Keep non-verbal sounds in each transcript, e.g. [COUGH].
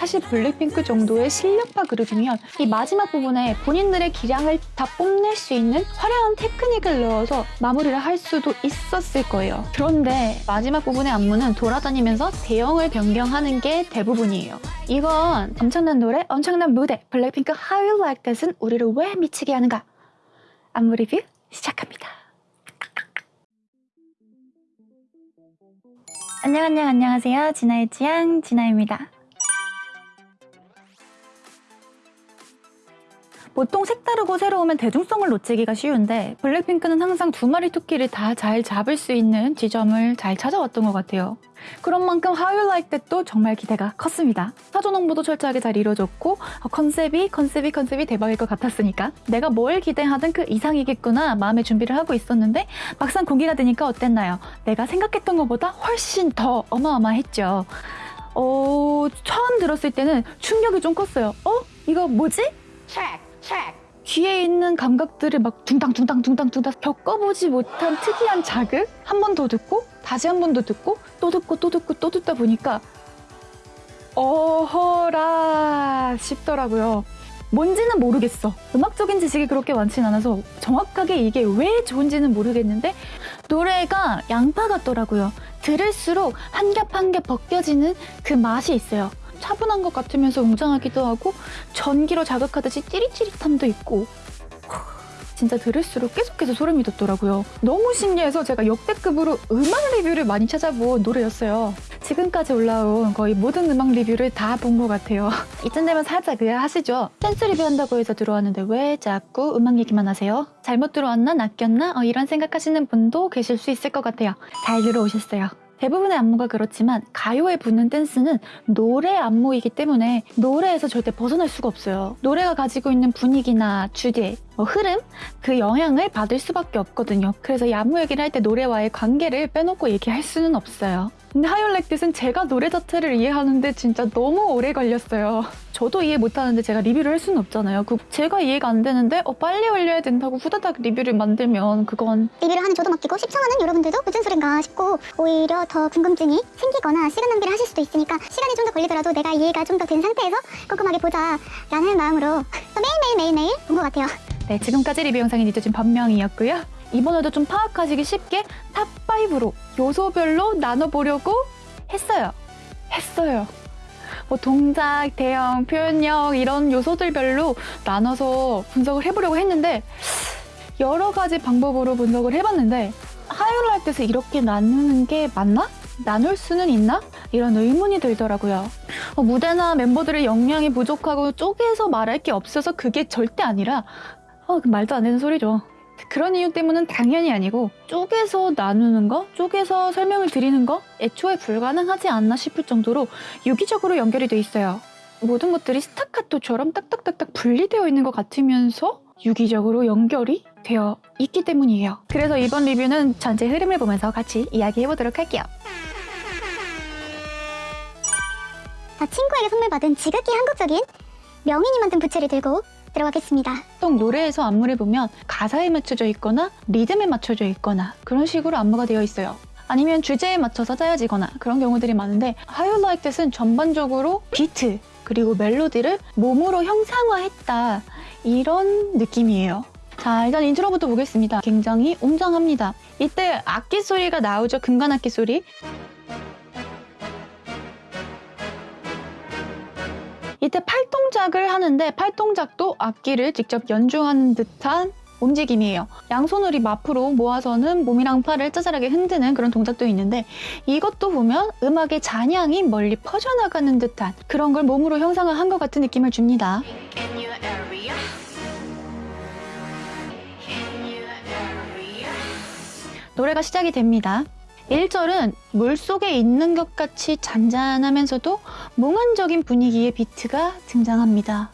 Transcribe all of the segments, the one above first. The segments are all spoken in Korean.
사실 블랙핑크 정도의 실력파 그룹이면 이 마지막 부분에 본인들의 기량을 다 뽐낼 수 있는 화려한 테크닉을 넣어서 마무리를 할 수도 있었을 거예요. 그런데 마지막 부분의 안무는 돌아다니면서 대형을 변경하는 게 대부분이에요. 이건 엄청난 노래, 엄청난 무대, 블랙핑크 How You Like That은 우리를 왜 미치게 하는가? 안무 리뷰 시작합니다. 안녕 안녕 안녕하세요. 진아의 취향 진아입니다. 보통 색다르고 새로우면 대중성을 놓치기가 쉬운데 블랙핑크는 항상 두 마리 토끼를 다 잘 잡을 수 있는 지점을 잘 찾아왔던 것 같아요. 그런 만큼 How You Like That도 정말 기대가 컸습니다. 사전 홍보도 철저하게 잘 이루어졌고 어, 컨셉이 컨셉이 컨셉이 대박일 것 같았으니까 내가 뭘 기대하든 그 이상이겠구나 마음의 준비를 하고 있었는데 막상 공개가 되니까 어땠나요? 내가 생각했던 것보다 훨씬 더 어마어마했죠. 어, 처음 들었을 때는 충격이 좀 컸어요. 어? 이거 뭐지? 귀에 있는 감각들을 막 둥당둥당둥당둥당 겪어보지 못한 특이한 자극 한 번 더 듣고 다시 한 번 더 듣고 또 듣고 또 듣고 또 듣다 보니까 어허라 싶더라고요. 뭔지는 모르겠어. 음악적인 지식이 그렇게 많진 않아서 정확하게 이게 왜 좋은지는 모르겠는데 노래가 양파 같더라고요. 들을수록 한 겹 한 겹 벗겨지는 그 맛이 있어요. 차분한 것 같으면서 웅장하기도 하고 전기로 자극하듯이 찌릿찌릿함도 있고 진짜 들을수록 계속해서 소름이 돋더라고요. 너무 신기해서 제가 역대급으로 음악 리뷰를 많이 찾아본 노래였어요. 지금까지 올라온 거의 모든 음악 리뷰를 다 본 것 같아요. [LAUGHS] 이쯤 되면 살짝 의아하시죠? 댄스 리뷰 한다고 해서 들어왔는데 왜 자꾸 음악 얘기만 하세요? 잘못 들어왔나? 낚였나? 어, 이런 생각하시는 분도 계실 수 있을 것 같아요. 잘 들어오셨어요. 대부분의 안무가 그렇지만 가요에 붙는 댄스는 노래 안무이기 때문에 노래에서 절대 벗어날 수가 없어요. 노래가 가지고 있는 분위기나 주제, 뭐 흐름, 그 영향을 받을 수밖에 없거든요. 그래서 이 안무 얘기를 할 때 노래와의 관계를 빼놓고 얘기할 수는 없어요. 근데 하이올렉듯은 제가 노래 자체를 이해하는데 진짜 너무 오래 걸렸어요. 저도 이해 못하는데 제가 리뷰를 할 수는 없잖아요. 그 제가 이해가 안 되는데 어, 빨리 올려야 된다고 후다닥 리뷰를 만들면 그건 리뷰를 하는 저도 맡기고 시청하는 여러분들도 무슨 소린가 싶고 오히려 더 궁금증이 생기거나 시간 낭비를 하실 수도 있으니까 시간이 좀 더 걸리더라도 내가 이해가 좀 더 된 상태에서 꼼꼼하게 보자 라는 마음으로 또 [LAUGHS] 매일매일 매일매일 본 것 같아요. 네, 지금까지 리뷰 영상이 늦어진 변명이었고요. 이번에도 좀 파악하시기 쉽게 top 5로 요소별로 나눠보려고 했어요. 했어요. 뭐 동작, 대형, 표현력 이런 요소들별로 나눠서 분석을 해보려고 했는데 여러 가지 방법으로 분석을 해봤는데 하이라이트에서 이렇게 나누는 게 맞나? 나눌 수는 있나? 이런 의문이 들더라고요. 어, 무대나 멤버들의 역량이 부족하고 쪼개서 말할 게 없어서 그게 절대 아니라 어, 그 말도 안 되는 소리죠. 그런 이유 때문은 당연히 아니고 쪼개서 나누는 거, 쪼개서 설명을 드리는 거 애초에 불가능하지 않나 싶을 정도로 유기적으로 연결이 돼 있어요. 모든 것들이 스타카토처럼 딱딱딱딱 분리되어 있는 것 같으면서 유기적으로 연결이 되어 있기 때문이에요. 그래서 이번 리뷰는 전체 흐름을 보면서 같이 이야기해 보도록 할게요. 자, 친구에게 선물 받은 지극히 한국적인 명인이 만든 부채를 들고 들어가겠습니다. 보통 노래에서 안무를 보면 가사에 맞춰져 있거나 리듬에 맞춰져 있거나 그런 식으로 안무가 되어 있어요. 아니면 주제에 맞춰서 짜여지거나 그런 경우들이 많은데 How You Like That은 전반적으로 비트 그리고 멜로디를 몸으로 형상화했다 이런 느낌이에요. 자 일단 인트로부터 보겠습니다. 굉장히 웅장합니다. 이때 악기 소리가 나오죠. 금관 악기 소리. 이때 팔동작을 하는데 팔 동작도 악기를 직접 연주하는 듯한 움직임이에요. 양손을 입 앞으로 모아서는 몸이랑 팔을 짜잘하게 흔드는 그런 동작도 있는데 이것도 보면 음악의 잔향이 멀리 퍼져나가는 듯한 그런 걸 몸으로 형상을 한 것 같은 느낌을 줍니다. 노래가 시작이 됩니다. 1절은 물속에 있는 것 같이 잔잔하면서도 몽환적인 분위기의 비트가 등장합니다.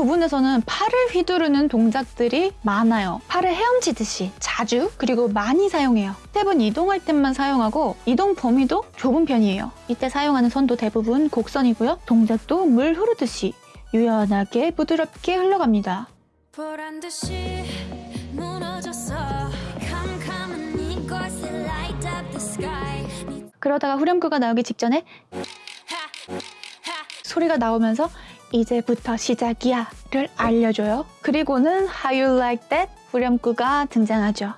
부분에서는 팔을 휘두르는 동작들이 많아요. 팔을 헤엄치듯이 자주 그리고 많이 사용해요. 스텝은 이동할 때만 사용하고 이동 범위도 좁은 편이에요. 이때 사용하는 선도 대부분 곡선이고요. 동작도 물 흐르듯이 유연하게 부드럽게 흘러갑니다. 그러다가 후렴구가 나오기 직전에 소리가 나오면서 이제부터 시작이야 를 알려줘요. 그리고는 How You Like That 후렴구가 등장하죠.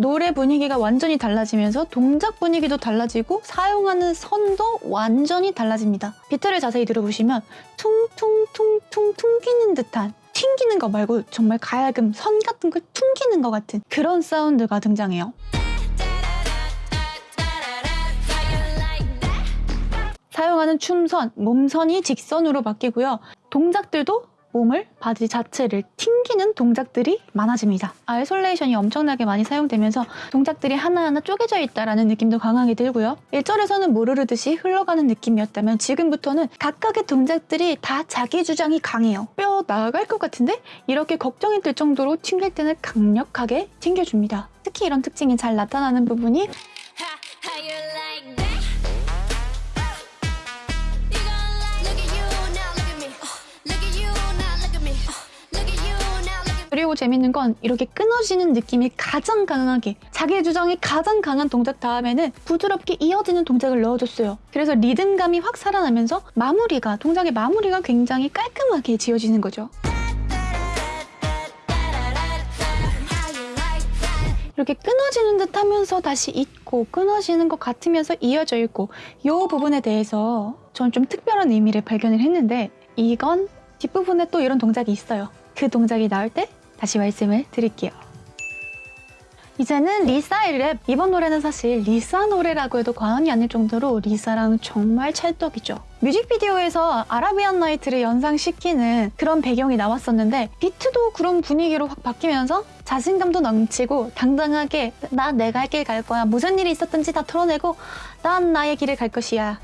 노래 분위기가 완전히 달라지면서 동작 분위기도 달라지고 사용하는 선도 완전히 달라집니다. 비트를 자세히 들어보시면 퉁퉁퉁퉁 퉁기는 듯한 튕기는 거 말고 정말 가야금 선 같은 걸 퉁기는 것 같은 그런 사운드가 등장해요. 사용하는 춤선, 몸선이 직선으로 바뀌고요. 동작들도 몸을 body 자체를 튕기는 동작들이 많아집니다. isolation이 엄청나게 많이 사용되면서 동작들이 하나하나 쪼개져 있다라는 느낌도 강하게 들고요. 1절에서는 물 흐르듯이 흘러가는 느낌이었다면 지금부터는 각각의 동작들이 다 자기 주장이 강해요. 뼈 나갈 것 같은데? 이렇게 걱정이 들 정도로 튕길 때는 강력하게 튕겨줍니다. 특히 이런 특징이 잘 나타나는 부분이 재밌는 건 이렇게 끊어지는 느낌이 가장 강하게 자기 주장이 가장 강한 동작 다음에는 부드럽게 이어지는 동작을 넣어줬어요. 그래서 리듬감이 확 살아나면서 마무리가 동작의 마무리가 굉장히 깔끔하게 지어지는 거죠. 이렇게 끊어지는 듯 하면서 다시 있고 끊어지는 것 같으면서 이어져 있고 이 부분에 대해서 저는 좀 특별한 의미를 발견을 했는데 이건 뒷부분에 또 이런 동작이 있어요. 그 동작이 나올 때 다시 말씀을 드릴게요. 이제는 리사의 랩. 이번 노래는 사실 리사 노래라고 해도 과언이 아닐 정도로 리사랑 정말 찰떡이죠. 뮤직비디오에서 아라비안 나이트를 연상시키는 그런 배경이 나왔었는데 비트도 그런 분위기로 확 바뀌면서 자신감도 넘치고 당당하게 나 내가 할 길 갈 거야. 무슨 일이 있었든지 다 털어내고 난 나의 길을 갈 것이야.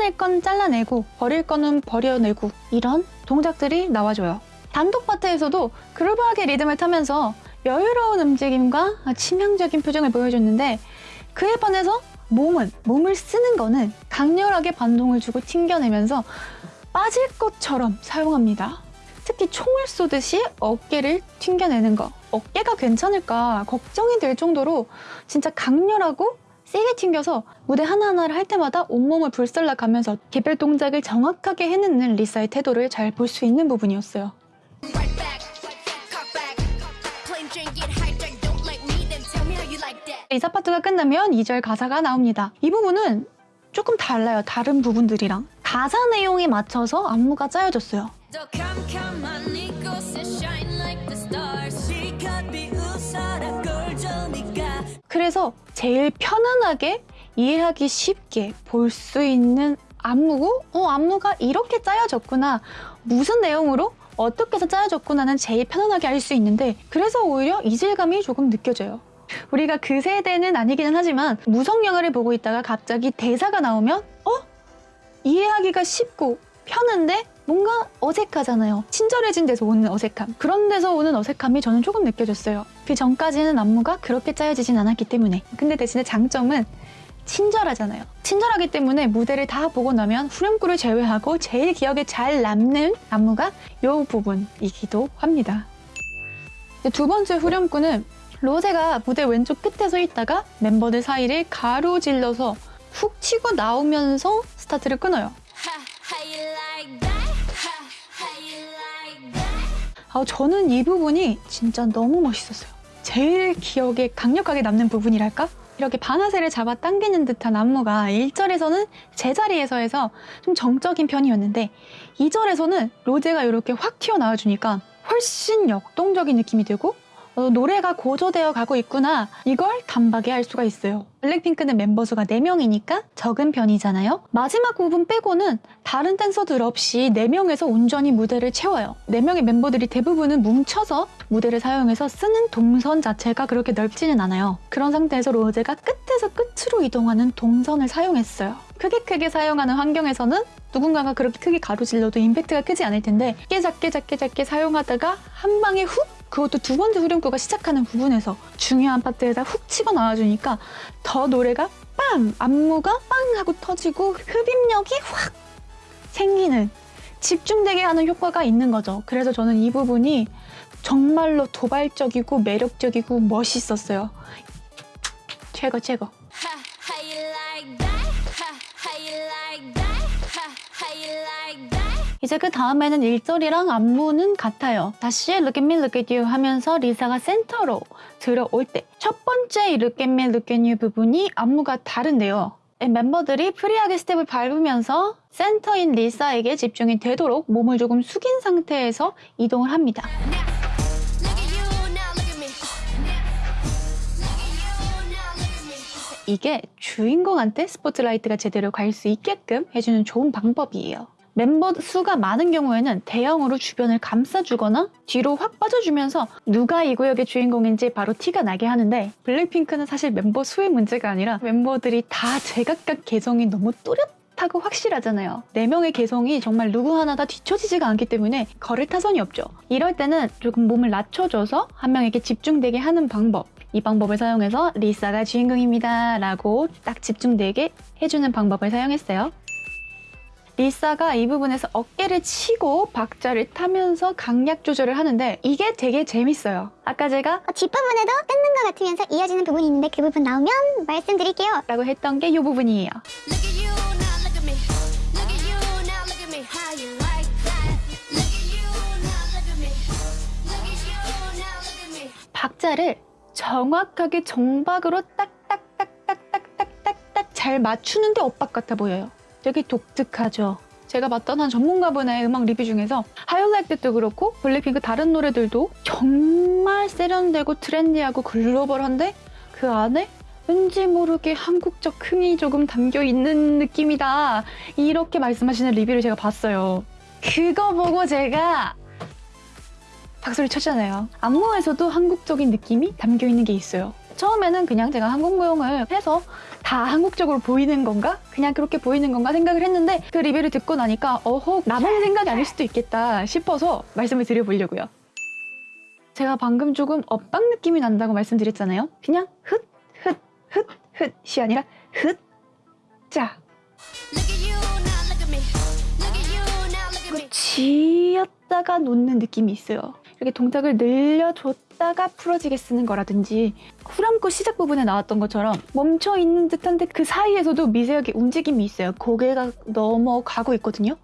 잘라낼 건 잘라내고 버릴 거는 버려내고 이런 동작들이 나와줘요. 단독 파트에서도 그루브하게 리듬을 타면서 여유로운 움직임과 치명적인 표정을 보여줬는데 그에 반해서 몸은 몸을 쓰는 거는 강렬하게 반동을 주고 튕겨내면서 빠질 것처럼 사용합니다. 특히 총을 쏘듯이 어깨를 튕겨내는 거. 어깨가 괜찮을까 걱정이 될 정도로 진짜 강렬하고 세게 튕겨서 무대 하나하나를 할 때마다 온몸을 불살라 가면서 개별 동작을 정확하게 해내는 리사의 태도를 잘 볼 수 있는 부분이었어요. 리사 파트가 끝나면 2절 가사가 나옵니다. 이 부분은 조금 달라요. 다른 부분들이랑. 가사 내용에 맞춰서 안무가 짜여졌어요. 그래서 제일 편안하게 이해하기 쉽게 볼 수 있는 안무고, 어, 안무가 이렇게 짜여졌구나. 무슨 내용으로 어떻게 해서 짜여졌구나는 제일 편안하게 알 수 있는데, 그래서 오히려 이질감이 조금 느껴져요. 우리가 그 세대는 아니기는 하지만 무성 영화를 보고 있다가 갑자기 대사가 나오면, 어? 이해하기가 쉽고 편한데 뭔가 어색하잖아요. 친절해진 데서 오는 어색함. 그런 데서 오는 어색함이 저는 조금 느껴졌어요. 그 전까지는 안무가 그렇게 짜여지진 않았기 때문에. 근데 대신에 장점은 친절하잖아요. 친절하기 때문에 무대를 다 보고 나면 후렴구를 제외하고 제일 기억에 잘 남는 안무가 이 부분이기도 합니다. 두 번째 후렴구는 로제가 무대 왼쪽 끝에 서 있다가 멤버들 사이를 가로질러서 훅 치고 나오면서 스타트를 끊어요. [LAUGHS] 아, 저는 이 부분이 진짜 너무 멋있었어요. 제일 기억에 강력하게 남는 부분이랄까? 이렇게 반화세를 잡아 당기는 듯한 안무가 1절에서는 제자리에서 해서 좀 정적인 편이었는데 2절에서는 로제가 이렇게 확 튀어나와주니까 훨씬 역동적인 느낌이 들고 어, 노래가 고조되어 가고 있구나 이걸 단박에 알 수가 있어요. 블랙핑크는 멤버 수가 4명이니까 적은 편이잖아요. 마지막 부분 빼고는 다른 댄서들 없이 4명에서 온전히 무대를 채워요. 4명의 멤버들이 대부분은 뭉쳐서 무대를 사용해서 쓰는 동선 자체가 그렇게 넓지는 않아요. 그런 상태에서 로제가 끝에서 끝으로 이동하는 동선을 사용했어요. 크게 크게 사용하는 환경에서는 누군가가 그렇게 크게 가로질러도 임팩트가 크지 않을 텐데 작게 사용하다가 한 방에 훅 그것도 두 번째 후렴구가 시작하는 부분에서 중요한 파트에다 훅 치고 나와주니까 더 노래가 빵! 안무가 빵! 하고 터지고 흡입력이 확 생기는 집중되게 하는 효과가 있는 거죠. 그래서 저는 이 부분이 정말로 도발적이고 매력적이고 멋있었어요. 최고 최고. How you like that? Ha, how you like that? 이제 그 다음에는 1절이랑 안무는 같아요. 다시 Look at me, look at you 하면서 리사가 센터로 들어올 때 첫 번째 Look at me, look at you 부분이 안무가 다른데요. 멤버들이 프리하게 스텝을 밟으면서 센터인 리사에게 집중이 되도록 몸을 조금 숙인 상태에서 이동을 합니다. 이게 주인공한테 스포트라이트가 제대로 갈 수 있게끔 해주는 좋은 방법이에요. 멤버 수가 많은 경우에는 대형으로 주변을 감싸주거나 뒤로 확 빠져주면서 누가 이 구역의 주인공인지 바로 티가 나게 하는데 블랙핑크는 사실 멤버 수의 문제가 아니라 멤버들이 다 제각각 개성이 너무 또렷 하고 확실하잖아요. 네 명의 개성이 정말 누구 하나 다 뒤처지지가 않기 때문에 거를 타선이 없죠. 이럴 때는 조금 몸을 낮춰줘서 한 명에게 집중되게 하는 방법. 이 방법을 사용해서 리사가 주인공입니다 라고 딱 집중되게 해주는 방법을 사용했어요. 리사가 이 부분에서 어깨를 치고 박자를 타면서 강약 조절을 하는데 이게 되게 재밌어요. 아까 제가 어, 뒷부분에도 끊는 것 같으면서 이어지는 부분이 있는데 그 부분 나오면 말씀드릴게요. 라고 했던 게 이 부분이에요. 박자를 정확하게 정박으로 딱딱딱딱딱딱딱딱 잘 맞추는데 엇박 같아 보여요. 되게 독특하죠. 제가 봤던 한 전문가분의 음악 리뷰 중에서 하이라이트도 그렇고 블랙핑크 다른 노래들도 정말 세련되고 트렌디하고 글로벌한데 그 안에 왠지 모르게 한국적 흥이 조금 담겨 있는 느낌이다. 이렇게 말씀하시는 리뷰를 제가 봤어요. 그거 보고 제가 박수를 쳤잖아요. 안무에서도 한국적인 느낌이 담겨 있는 게 있어요. 처음에는 그냥 제가 한국 무용을 해서 다 한국적으로 보이는 건가? 그냥 그렇게 보이는 건가 생각을 했는데 그 리뷰를 듣고 나니까 어허 나만 생각이 아닐 수도 있겠다 싶어서 말씀을 드려보려고요. 제가 방금 조금 엇박 느낌이 난다고 말씀드렸잖아요. 그냥 흩, 흩, 흩, 흩이 아니라 흩, 자. 쥐었다가 놓는 느낌이 있어요. 이렇게 동작을 늘려줬 다가 풀어지게 쓰는 거라든지 후렴구 시작 부분에 나왔던 것처럼 멈춰 있는 듯한데 그 사이에서도 미세하게 움직임이 있어요. 고개가 넘어가고 있거든요.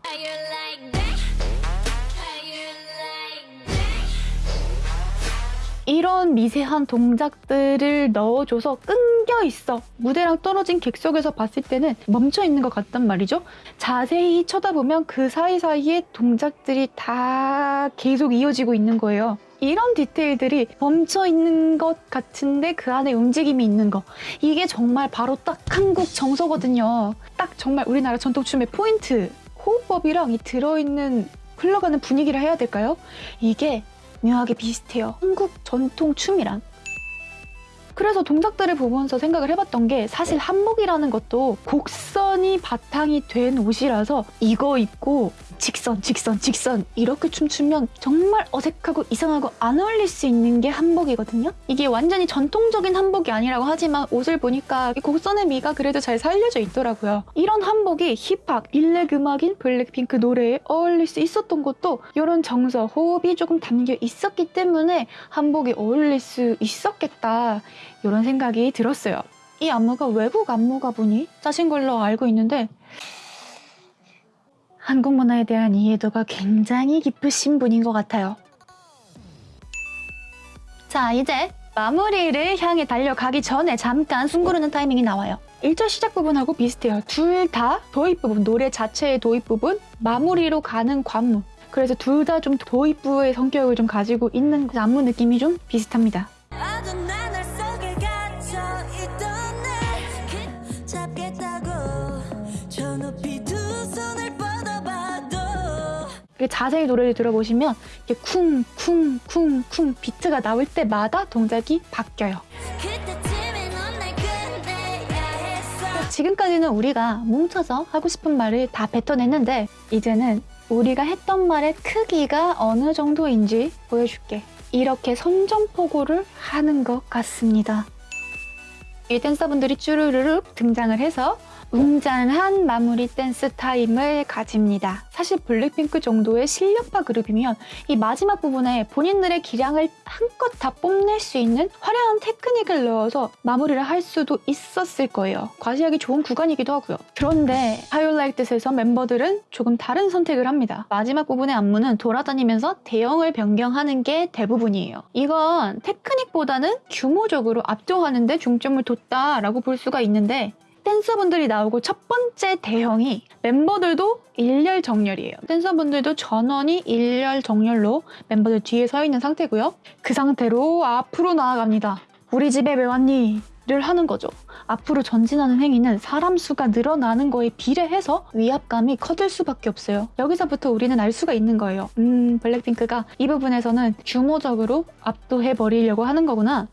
이런 미세한 동작들을 넣어줘서 끊겨 있어. 무대랑 떨어진 객석에서 봤을 때는 멈춰 있는 것 같단 말이죠. 자세히 쳐다보면 그 사이사이에 동작들이 다 계속 이어지고 있는 거예요. 이런 디테일들이 멈춰 있는 것 같은데 그 안에 움직임이 있는 거. 이게 정말 바로 딱 한국 정서거든요. 딱 정말 우리나라 전통춤의 포인트. 호흡법이랑 이 들어있는 흘러가는 분위기를 해야 될까요? 이게 묘하게 비슷해요. 한국 전통 춤이랑. 그래서 동작들을 보면서 생각을 해봤던 게 사실 한복이라는 것도 곡선이 바탕이 된 옷이라서 이거 입고 직선, 직선, 직선 이렇게 춤추면 정말 어색하고 이상하고 안 어울릴 수 있는 게 한복이거든요. 이게 완전히 전통적인 한복이 아니라고 하지만 옷을 보니까 이 곡선의 미가 그래도 잘 살려져 있더라고요. 이런 한복이 힙합, 일렉 음악인 블랙핑크 노래에 어울릴 수 있었던 것도 이런 정서, 호흡이 조금 담겨 있었기 때문에 한복이 어울릴 수 있었겠다 이런 생각이 들었어요. 이 안무가 외국 안무가 분이 짜신 걸로 알고 있는데 한국 문화에 대한 이해도가 굉장히 깊으신 분인 것 같아요. 자, 이제 마무리를 향해 달려가기 전에 잠깐 숨고르는 타이밍이 나와요. 1절 시작 부분하고 비슷해요. 둘 다 도입 부분, 노래 자체의 도입 부분, 마무리로 가는 관문. 그래서 둘 다 좀 도입부의 성격을 좀 가지고 있는 그 안무 느낌이 좀 비슷합니다. 자세히 노래를 들어보시면 이게 쿵쿵쿵쿵 비트가 나올 때마다 동작이 바뀌어요. 지금까지는 우리가 뭉쳐서 하고 싶은 말을 다 뱉어냈는데 이제는 우리가 했던 말의 크기가 어느 정도인지 보여줄게. 이렇게 선전포고를 하는 것 같습니다. 이 댄서분들이 쭈르르륵 등장을 해서 웅장한 마무리 댄스 타임을 가집니다. 사실 블랙핑크 정도의 실력파 그룹이면 이 마지막 부분에 본인들의 기량을 한껏 다 뽐낼 수 있는 화려한 테크닉을 넣어서 마무리를 할 수도 있었을 거예요. 과시하기 좋은 구간이기도 하고요. 그런데 하이라이트에서 멤버들은 조금 다른 선택을 합니다. 마지막 부분의 안무는 돌아다니면서 대형을 변경하는 게 대부분이에요. 이건 테크닉보다는 규모적으로 압도하는 데 중점을 뒀다라고 볼 수가 있는데 댄서분들이 나오고 첫 번째 대형이 멤버들도 일렬 정렬이에요. 댄서분들도 전원이 일렬 정렬로 멤버들 뒤에 서 있는 상태고요. 그 상태로 앞으로 나아갑니다. 우리 집에 왜 왔니? 를 하는 거죠. 앞으로 전진하는 행위는 사람 수가 늘어나는 거에 비례해서 위압감이 커질 수밖에 없어요. 여기서부터 우리는 알 수가 있는 거예요. 음, 블랙핑크가 이 부분에서는 규모적으로 압도해 버리려고 하는 거구나.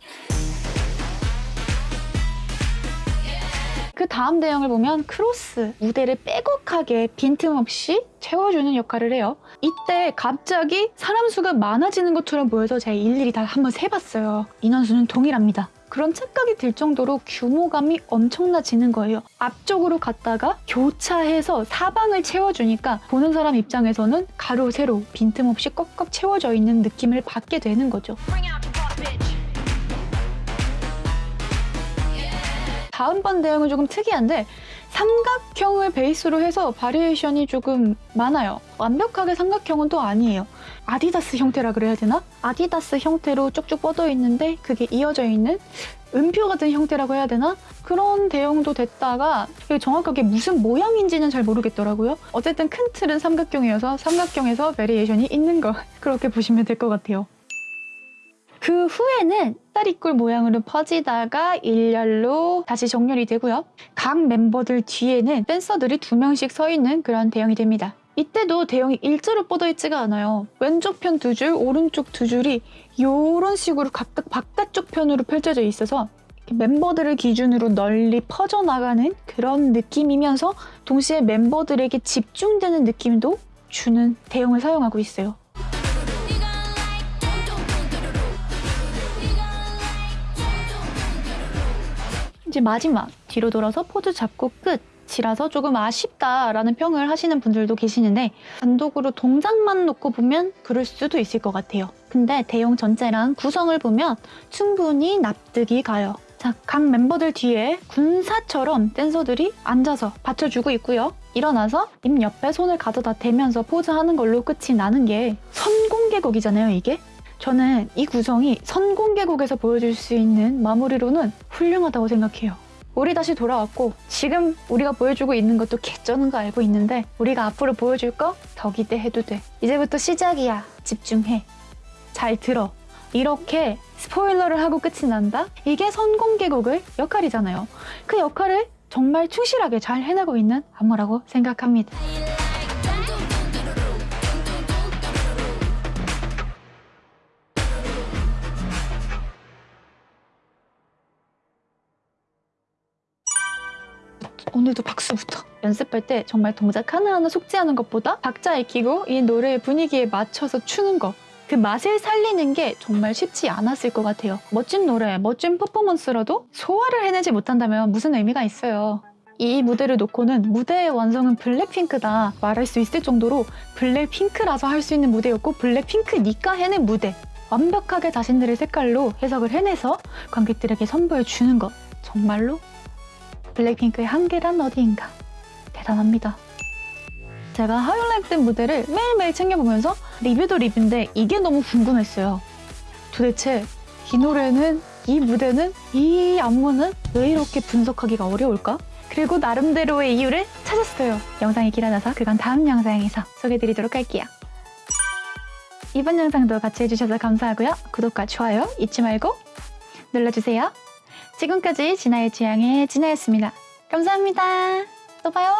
그 다음 대형을 보면 크로스 무대를 빼곡하게 빈틈없이 채워주는 역할을 해요. 이때 갑자기 사람 수가 많아지는 것처럼 보여서 제가 일일이 다 한번 세봤어요. 인원수는 동일합니다. 그런 착각이 들 정도로 규모감이 엄청나지는 거예요. 앞쪽으로 갔다가 교차해서 사방을 채워주니까 보는 사람 입장에서는 가로, 세로 빈틈없이 꽉꽉 채워져 있는 느낌을 받게 되는 거죠. 다음번 대형은 조금 특이한데 삼각형을 베이스로 해서 variation이 조금 많아요. 완벽하게 삼각형은 또 아니에요. 아디다스 형태라 그래야 되나? 아디다스 형태로 쭉쭉 뻗어 있는데 그게 이어져 있는 음표 같은 형태라고 해야 되나? 그런 대형도 됐다가 정확하게 무슨 모양인지는 잘 모르겠더라고요. 어쨌든 큰 틀은 삼각형이어서 삼각형에서 variation이 있는 거 [LAUGHS] 그렇게 보시면 될 것 같아요. 그 후에는 다리꼴 모양으로 퍼지다가 일렬로 다시 정렬이 되고요. 각 멤버들 뒤에는 댄서들이 두 명씩 서 있는 그런 대형이 됩니다. 이때도 대형이 일자로 뻗어 있지가 않아요. 왼쪽 편 두 줄, 오른쪽 두 줄이 이런 식으로 각각 바깥쪽 편으로 펼쳐져 있어서 멤버들을 기준으로 널리 퍼져나가는 그런 느낌이면서 동시에 멤버들에게 집중되는 느낌도 주는 대형을 사용하고 있어요. 이제 마지막 뒤로 돌아서 포즈 잡고 끝 이라서 조금 아쉽다라는 평을 하시는 분들도 계시는데 단독으로 동작만 놓고 보면 그럴 수도 있을 것 같아요. 근데 대용 전체랑 구성을 보면 충분히 납득이 가요. 자, 각 멤버들 뒤에 군사처럼 댄서들이 앉아서 받쳐주고 있고요. 일어나서 입 옆에 손을 가져다 대면서 포즈하는 걸로 끝이 나는 게 선공개곡이잖아요, 이게. 저는 이 구성이 선공개곡에서 보여줄 수 있는 마무리로는 훌륭하다고 생각해요. 우리 다시 돌아왔고 지금 우리가 보여주고 있는 것도 개쩌는 거 알고 있는데 우리가 앞으로 보여줄 거 더 기대해도 돼. 이제부터 시작이야. 집중해. 잘 들어. 이렇게 스포일러를 하고 끝이 난다? 이게 선공개곡의 역할이잖아요. 그 역할을 정말 충실하게 잘 해내고 있는 안무라고 생각합니다. 오늘도 박수부터 연습할 때 정말 동작 하나하나 속지하는 것보다 박자 익히고 이 노래의 분위기에 맞춰서 추는 거 그 맛을 살리는 게 정말 쉽지 않았을 것 같아요. 멋진 노래, 멋진 퍼포먼스라도 소화를 해내지 못한다면 무슨 의미가 있어요. 이 무대를 놓고는 무대의 완성은 블랙핑크다 말할 수 있을 정도로 블랙핑크라서 할 수 있는 무대였고 블랙핑크니까 해낸 무대 완벽하게 자신들의 색깔로 해석을 해내서 관객들에게 선보여주는 것 정말로 블랙핑크의 한계란 어디인가 대단합니다. 제가 하이라이트 무대를 매일매일 챙겨보면서 리뷰도 리뷰인데 이게 너무 궁금했어요. 도대체 이 노래는 이 무대는 이 안무는 왜 이렇게 분석하기가 어려울까? 그리고 나름대로의 이유를 찾았어요. 영상이 길어져서 그건 다음 영상에서 소개해드리도록 할게요. 이번 영상도 같이 해주셔서 감사하고요. 구독과 좋아요 잊지 말고 눌러주세요. 지금까지 진아의 취향의 진아였습니다. 감사합니다. 또 봐요.